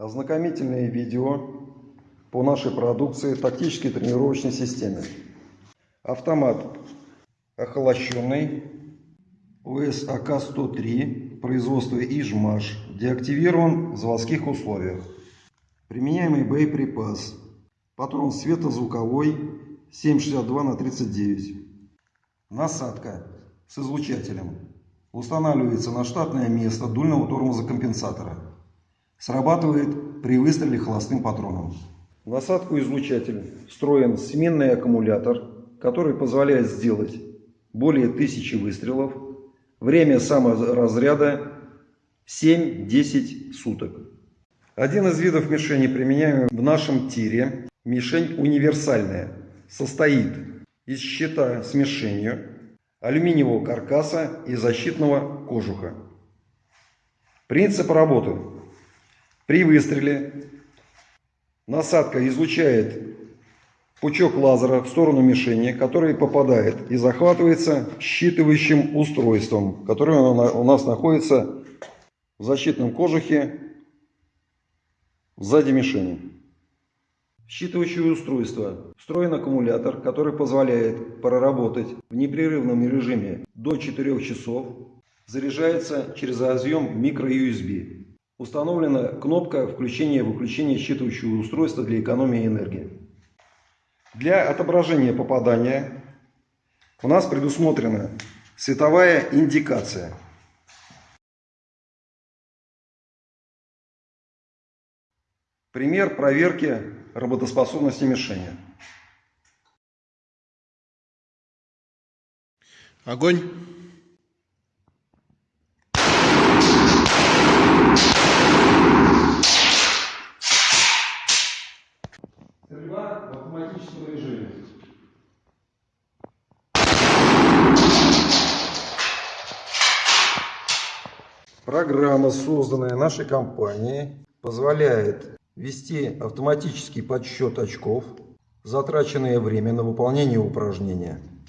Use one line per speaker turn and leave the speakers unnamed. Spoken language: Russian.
Ознакомительное видео по нашей продукции тактической тренировочной системе. Автомат охолощенный ОС АК-103 производства Ижмаш деактивирован в заводских условиях. Применяемый боеприпас. Патрон светозвуковой 7,62 на 39. Насадка с излучателем. Устанавливается на штатное место дульного тормоза компенсатора. Срабатывает при выстреле холостым патроном. В насадку излучатель встроен сменный аккумулятор, который позволяет сделать более 1000 выстрелов. Время саморазряда 7-10 суток. Один из видов мишени, применяемый в нашем тире, мишень универсальная, состоит из щита с мишенью, алюминиевого каркаса и защитного кожуха. Принцип работы. При выстреле насадка излучает пучок лазера в сторону мишени, который попадает и захватывается считывающим устройством, которое у нас находится в защитном кожухе сзади мишени. Считывающее устройство. Встроен аккумулятор, который позволяет проработать в непрерывном режиме до 4 часов. Заряжается через разъем microUSB. Установлена кнопка включения-выключения считывающего устройства для экономии энергии. Для отображения попадания у нас предусмотрена световая индикация. Пример проверки работоспособности мишени.
Огонь.
Стрельба в автоматическом режиме. Программа, созданная нашей компанией, позволяет ввести автоматический подсчет очков, затраченное время на выполнение упражнения –